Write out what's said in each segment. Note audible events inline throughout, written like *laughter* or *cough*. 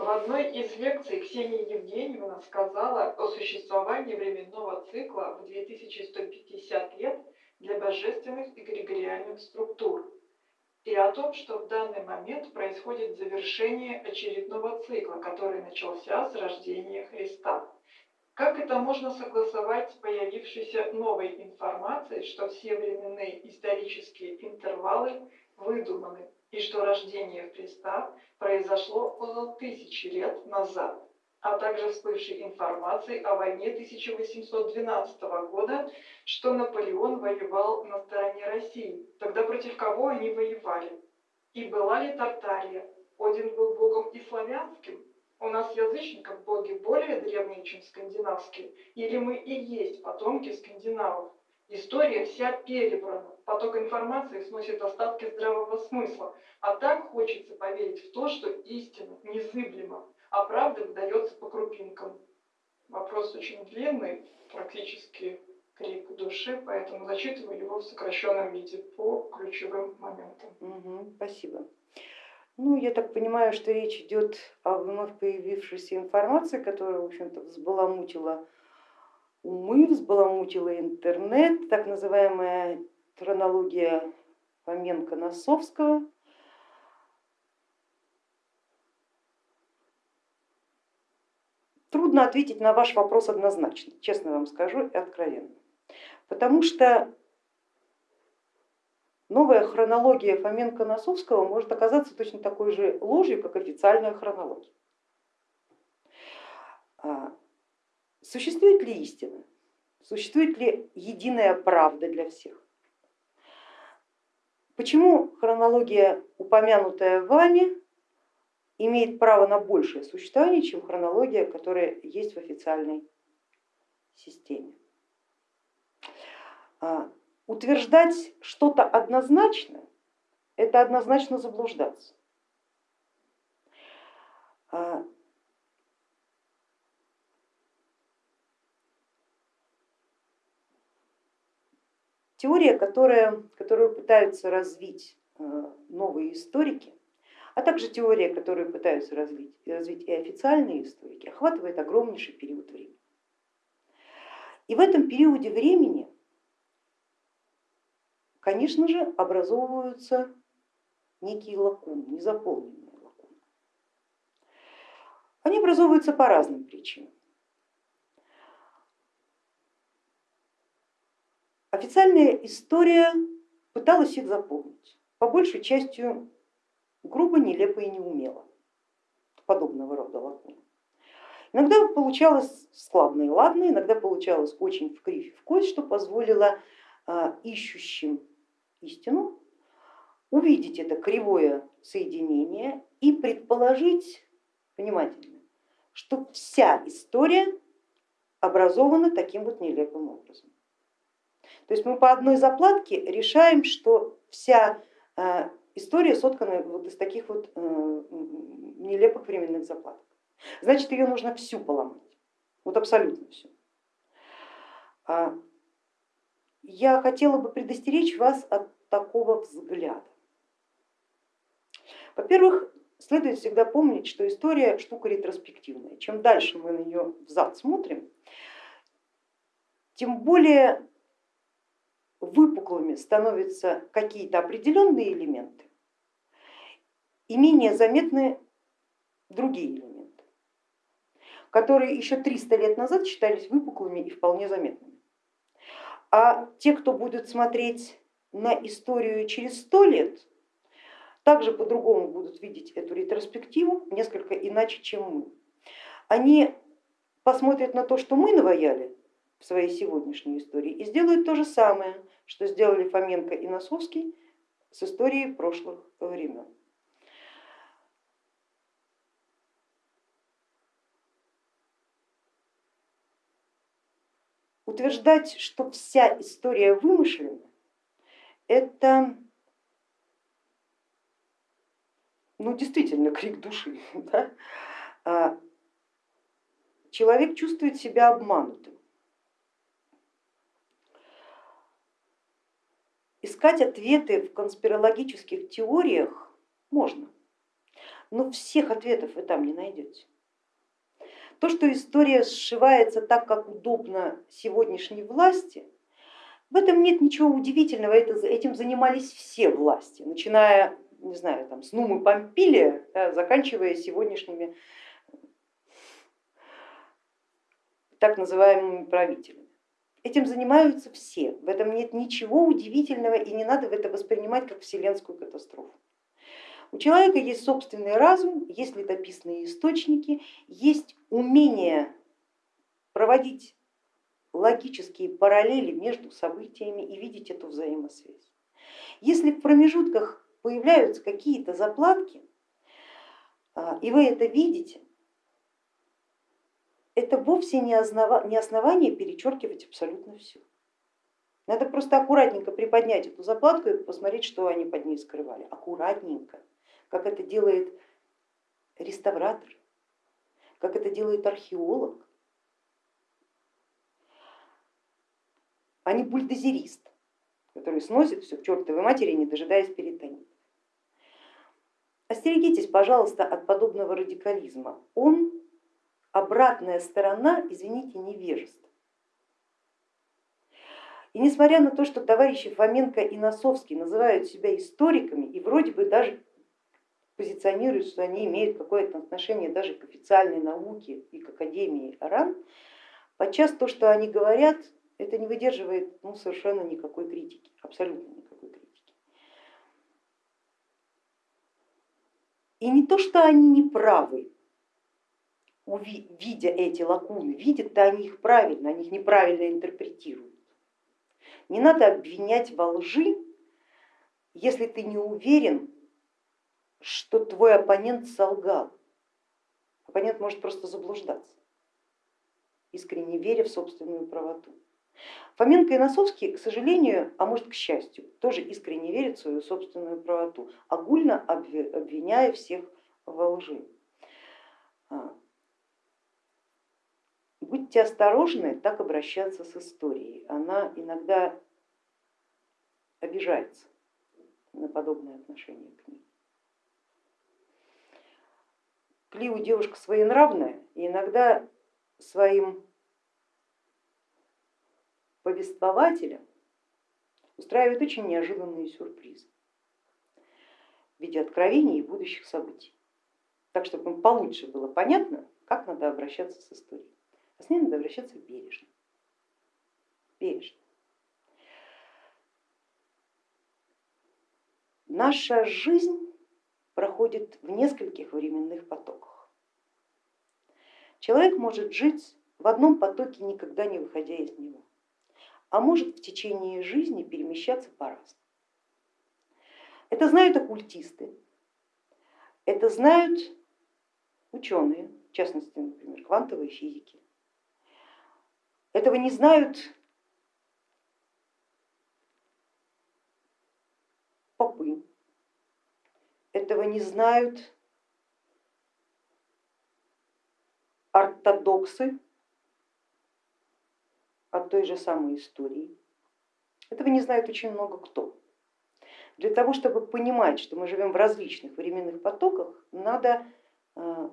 В одной из лекций Ксения Евгеньевна сказала о существовании временного цикла в 2150 лет для божественных и эгрегориальных структур и о том, что в данный момент происходит завершение очередного цикла, который начался с рождения Христа. Как это можно согласовать с появившейся новой информацией, что все временные исторические интервалы выдуманы и что рождение Христа произошло около тысячи лет назад, а также всплывшей информации о войне 1812 года, что Наполеон воевал на стороне России. Тогда против кого они воевали? И была ли Тартария? Один был богом и славянским? У нас язычников боги более древние, чем скандинавские? Или мы и есть потомки скандинавов? История вся перебрана, поток информации сносит остатки здравого смысла, а так хочется поверить в то, что истина незыблема, а правда выдается по крупинкам. Вопрос очень длинный, практически крик души, поэтому зачитываю его в сокращенном виде по ключевым моментам. Угу, спасибо. Ну, я так понимаю, что речь идет о вновь появившейся информации, которая, в общем-то, взбаламутила умы, взбаламутила интернет, так называемая хронология Фоменко-Носовского. Трудно ответить на ваш вопрос однозначно, честно вам скажу и откровенно. Потому что новая хронология Фоменко-Носовского может оказаться точно такой же ложью, как официальная хронология. Существует ли истина? Существует ли единая правда для всех? Почему хронология, упомянутая вами, имеет право на большее существование, чем хронология, которая есть в официальной системе? А, утверждать что-то однозначно, это однозначно заблуждаться. А, Теория, которая, которую пытаются развить э, новые историки, а также теория, которую пытаются развить, развить и официальные историки, охватывает огромнейший период времени. И в этом периоде времени, конечно же, образовываются некие лакуны, незаполненные лакуны. Они образовываются по разным причинам. Официальная история пыталась их заполнить, по большей частью грубо, нелепо и неумело, подобного рода лакуны. Иногда получалось складно и ладно, иногда получалось очень в кривь в кость, что позволило а, ищущим истину увидеть это кривое соединение и предположить внимательно, что вся история образована таким вот нелепым образом. То есть мы по одной заплатке решаем, что вся э, история соткана вот из таких вот э, нелепых временных заплаток. Значит, ее нужно всю поломать, вот абсолютно всю. А, я хотела бы предостеречь вас от такого взгляда. Во-первых, следует всегда помнить, что история штука ретроспективная. Чем дальше мы на нее взад смотрим, тем более выпуклыми становятся какие-то определенные элементы и менее заметны другие элементы, которые еще 300 лет назад считались выпуклыми и вполне заметными. А те, кто будет смотреть на историю через 100 лет, также по-другому будут видеть эту ретроспективу, несколько иначе, чем мы. Они посмотрят на то, что мы наваяли в своей сегодняшней истории и сделают то же самое, что сделали Фоменко и Носовский с историей прошлых времен. Утверждать, что вся история вымышлена, это ну, действительно *laughs* крик души. Да? А, человек чувствует себя обманутым. Искать ответы в конспирологических теориях можно, Но всех ответов вы там не найдете. То, что история сшивается так, как удобно сегодняшней власти, в этом нет ничего удивительного, это, этим занимались все власти, начиная не знаю, там, с Нумы Помпилия, да, заканчивая сегодняшними так называемыми правителями. Этим занимаются все, в этом нет ничего удивительного и не надо это воспринимать как вселенскую катастрофу. У человека есть собственный разум, есть летописные источники, есть умение проводить логические параллели между событиями и видеть эту взаимосвязь. Если в промежутках появляются какие-то заплатки, а, и вы это видите, это вовсе не, основание перечеркивать абсолютно все. Надо просто аккуратненько приподнять эту заплатку и посмотреть, что они под ней скрывали. Аккуратненько, как это делает реставратор, как это делает археолог, а не бульдозерист, который сносит все к чертовой матери, не дожидаясь перитонит. Остерегитесь, пожалуйста, от подобного радикализма. Он обратная сторона, извините, невежества. И несмотря на то, что товарищи Фоменко и Носовский называют себя историками и вроде бы даже позиционируют, что они имеют какое-то отношение даже к официальной науке и к Академии РАН, подчас то, что они говорят, это не выдерживает ну, совершенно никакой критики, абсолютно никакой критики. И не то, что они не правы, видя эти лакуны, видят-то они их правильно, они их неправильно интерпретируют. Не надо обвинять во лжи, если ты не уверен, что твой оппонент солгал. Оппонент может просто заблуждаться, искренне веря в собственную правоту. Фоменко и Носовский, к сожалению, а может к счастью, тоже искренне верят в свою собственную правоту, огульно обвиняя всех во лжи. Будьте осторожны так обращаться с историей, она иногда обижается на подобное отношение к ней. Клиу девушка своенравная и иногда своим повествователям устраивает очень неожиданные сюрпризы в виде откровений и будущих событий. Так, чтобы им получше было понятно, как надо обращаться с историей. С ней надо обращаться бережно. бережно. Наша жизнь проходит в нескольких временных потоках. Человек может жить в одном потоке, никогда не выходя из него, а может в течение жизни перемещаться по-разному. Это знают оккультисты, это знают ученые, в частности, например, квантовой физики, этого не знают попы, этого не знают ортодоксы от той же самой истории. Этого не знает очень много кто. Для того, чтобы понимать, что мы живем в различных временных потоках, надо э,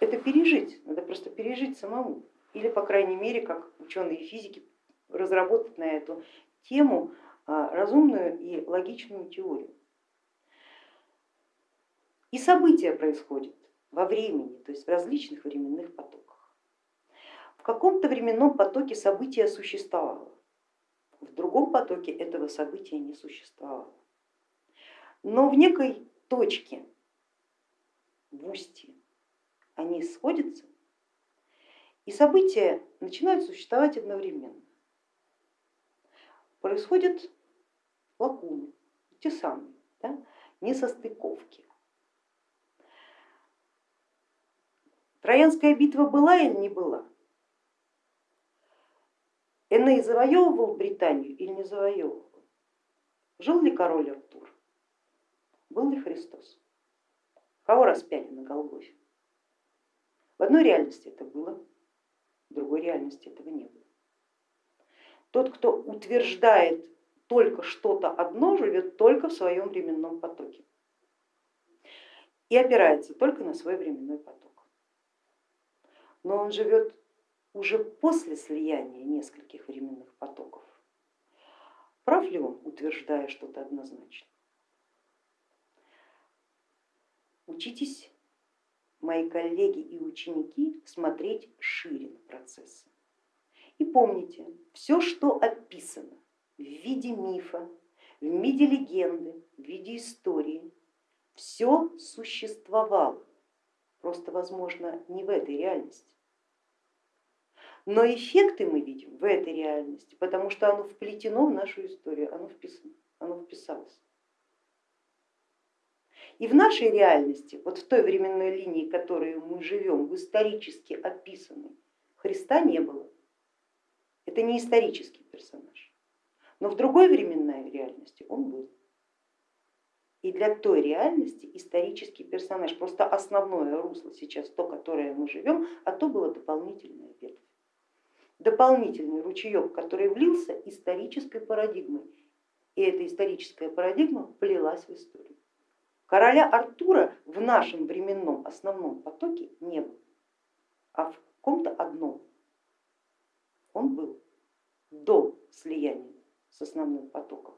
это пережить, надо просто пережить самому или, по крайней мере, как ученые физики, разработать на эту тему а, разумную и логичную теорию. И события происходят во времени, то есть в различных временных потоках. В каком-то временном потоке событие существовало, в другом потоке этого события не существовало. Но в некой точке, в устье, они сходятся и события начинают существовать одновременно. Происходят лакуны, те самые, да, несостыковки. Троянская битва была или не была? Эней завоевывал Британию или не завоевывал? Жил ли король Артур? Был ли Христос? Кого распяли на Голгофе? В одной реальности это было, в другой реальности этого не было. Тот, кто утверждает только что-то одно, живет только в своем временном потоке. и опирается только на свой временной поток. Но он живет уже после слияния нескольких временных потоков. Прав ли он, утверждая что-то однозначно? Учитесь, мои коллеги и ученики, смотреть шире на процессы. И помните, все, что описано в виде мифа, в виде легенды, в виде истории, все существовало, просто возможно не в этой реальности. Но эффекты мы видим в этой реальности, потому что оно вплетено в нашу историю, оно, вписано, оно вписалось. И в нашей реальности, вот в той временной линии, в которой мы живем, в исторически описанной, Христа не было. Это не исторический персонаж. Но в другой временной реальности он был. И для той реальности исторический персонаж, просто основное русло сейчас то, которое мы живем, а то было дополнительная ветвь. Дополнительный ручеек, который влился исторической парадигмой. И эта историческая парадигма плелась в историю. Короля Артура в нашем временном основном потоке не было, а в каком-то одном он был до слияния с основным потоком.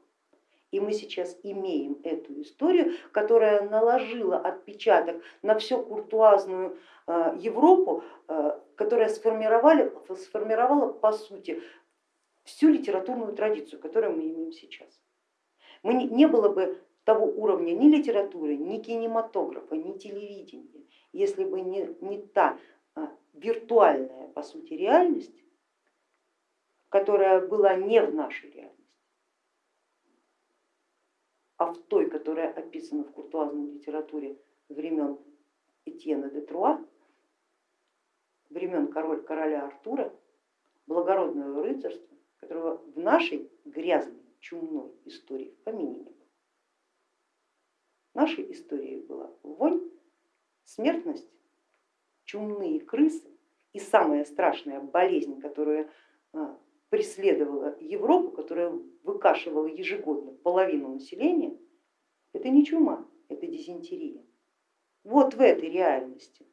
И мы сейчас имеем эту историю, которая наложила отпечаток на всю куртуазную э, Европу, э, которая сформировала, сформировала по сути всю литературную традицию, которую мы имеем сейчас. Мы не, не было бы того уровня ни литературы, ни кинематографа, ни телевидения, если бы не, не та э, виртуальная по сути реальность, которая была не в нашей реальности а в той, которая описана в куртуазной литературе времен Этьена де Труа, времен король, короля Артура, благородного рыцарства, которого в нашей грязной, чумной истории в помине нашей истории была вонь, смертность, чумные крысы и самая страшная болезнь, которая а, преследовала Европу, которая выкашивала ежегодно половину населения, это не чума, это дизентерия. Вот в этой реальности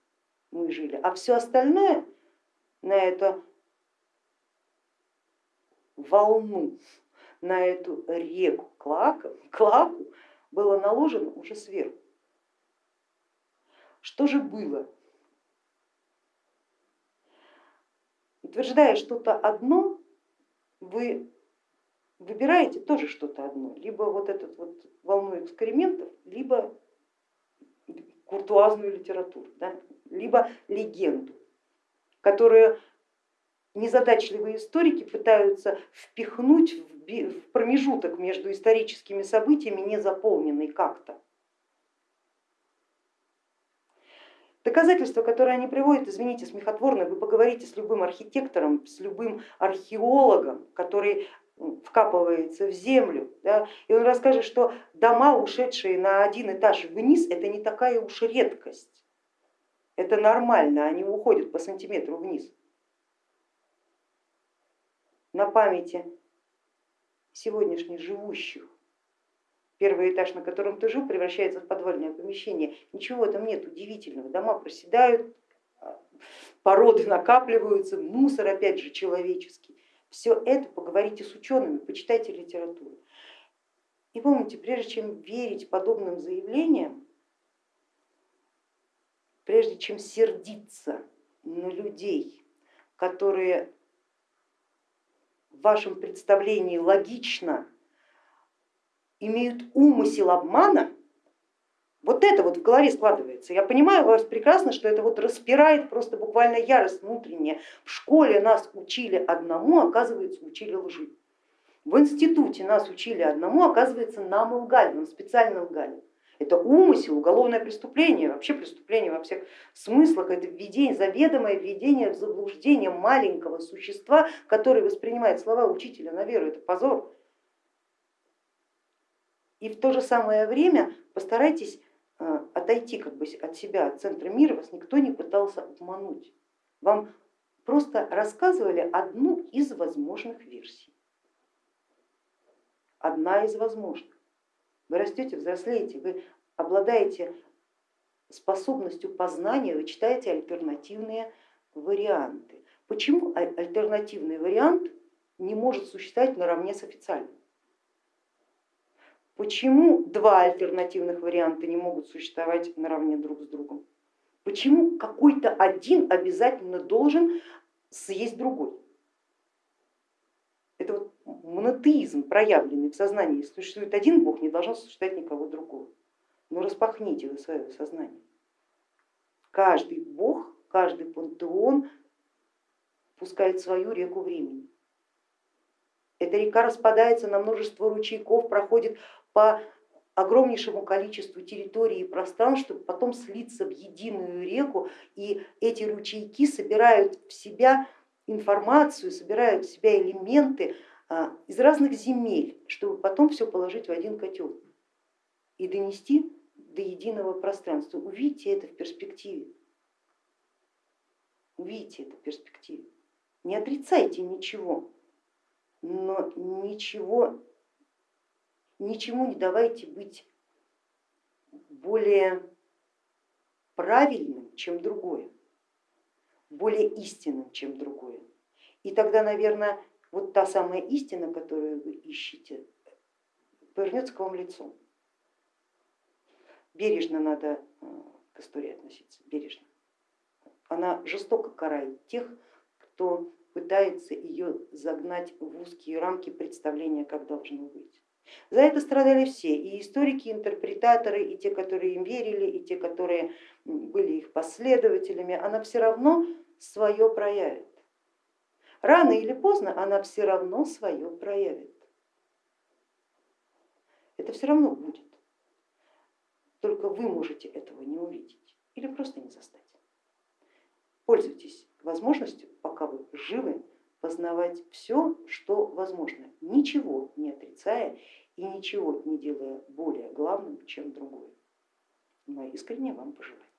мы жили, а все остальное на эту волну, на эту реку Клаку, Клаку было наложено уже сверху. Что же было? Утверждая что-то одно, вы выбираете тоже что-то одно, либо вот эту вот волну экспериментов, либо куртуазную литературу, да, либо легенду, которую незадачливые историки пытаются впихнуть в промежуток между историческими событиями, не заполненный как-то. Доказательства, которые они приводят, извините, смехотворно, вы поговорите с любым архитектором, с любым археологом, который вкапывается в землю, да, и он расскажет, что дома, ушедшие на один этаж вниз, это не такая уж редкость, это нормально, они уходят по сантиметру вниз. На памяти сегодняшних живущих первый этаж, на котором ты жил, превращается в подвальное помещение. Ничего там нет удивительного, дома проседают, породы накапливаются, мусор опять же человеческий. Все это поговорите с учеными, почитайте литературу. И помните, прежде чем верить подобным заявлениям, прежде чем сердиться на людей, которые в вашем представлении логично имеют умысел обмана, вот это вот в голове складывается. Я понимаю вас прекрасно, что это вот распирает просто буквально ярость внутренняя. В школе нас учили одному, оказывается, учили лжи. В институте нас учили одному, оказывается, нам лгали, нам специально лгали. Это умысел, уголовное преступление, вообще преступление во всех смыслах, это введение, заведомое введение в заблуждение маленького существа, который воспринимает слова учителя на веру, это позор. И в то же самое время постарайтесь э, отойти как бы от себя, от центра мира, вас никто не пытался обмануть. Вам просто рассказывали одну из возможных версий. Одна из возможных. Вы растете, взрослеете, вы обладаете способностью познания вы читаете альтернативные варианты. Почему аль- альтернативный вариант не может существовать наравне с официальным? Почему два альтернативных варианта не могут существовать наравне друг с другом? Почему какой-то один обязательно должен съесть другой? Монотеизм, проявленный в сознании. Существует один Бог, не должно существовать никого другого. Но распахните вы свое сознание. Каждый Бог, каждый пантеон пускает свою реку времени. Эта река распадается на множество ручейков, проходит по огромнейшему количеству территорий и пространств, чтобы потом слиться в единую реку, и эти ручейки собирают в себя информацию, собирают в себя элементы из разных земель, чтобы потом все положить в один котел и донести до единого пространства. Увидите это в перспективе. Увидите это в перспективе. Не отрицайте ничего, но ничего, ничему не давайте быть более правильным, чем другое, более истинным, чем другое. И тогда, наверное, вот та самая истина, которую вы ищете, повернется к вам лицом. Бережно надо э, к истории относиться, бережно. Она жестоко карает тех, кто пытается ее загнать в узкие рамки представления, как должно быть. За это страдали все, и историки, и интерпретаторы, и те, которые им верили, и те, которые были их последователями, она все равно свое проявит. Рано или поздно она все равно свое проявит. Это все равно будет. Только вы можете этого не увидеть или просто не застать. Пользуйтесь возможностью, пока вы живы, познавать все, что возможно, ничего не отрицая и ничего не делая более главным, чем другое. Мои искренне вам пожелания.